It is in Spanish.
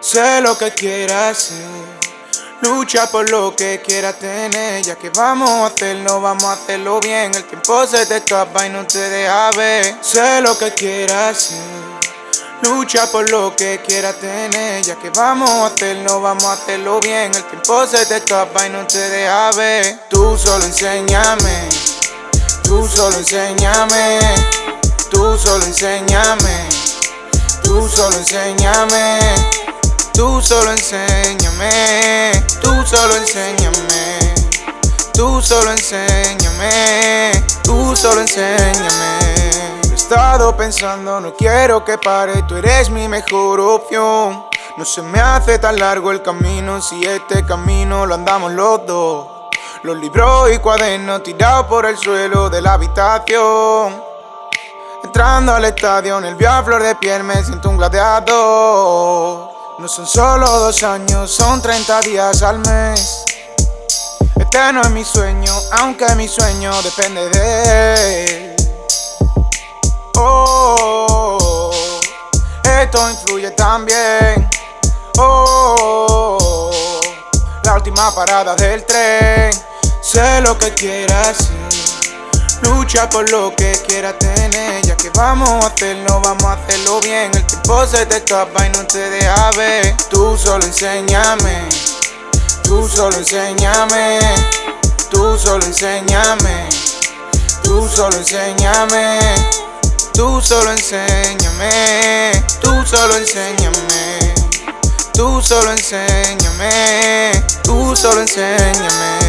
Sé lo que quieras hacer. Lucha por lo que quieras tener, ya que vamos a hacerlo, vamos a hacerlo bien. El tiempo se te escapa y no te deja ver. Sé lo que quieras hacer. Lucha por lo que quieras tener, ya que vamos a hacerlo, vamos a hacerlo bien. El tiempo se te escapa y no te deja ver. Tú solo enséñame, tú solo enséñame, tú solo enséñame, tú solo enséñame, solo enséñame, tú solo enséñame, tú solo enséñame, tú solo enséñame estado pensando, no quiero que pare, tú eres mi mejor opción. No se me hace tan largo el camino si este camino lo andamos los dos. Los libros y cuadernos tirados por el suelo de la habitación. Entrando al estadio, el a flor de piel me siento un gladiador. No son solo dos años, son 30 días al mes. Este no es mi sueño, aunque mi sueño depende de él. esto influye también. Oh, la última parada del tren. Sé lo que quieras. Lucha por lo que quieras tener. Ya que vamos a hacerlo, vamos a hacerlo bien. El tiempo se te escapa y no te deja ver. Tú solo enséñame. Tú solo enséñame. Tú solo enséñame. Tú solo enséñame. Tú solo enséñame, tú solo enséñame, tú solo enséñame, tú solo enséñame.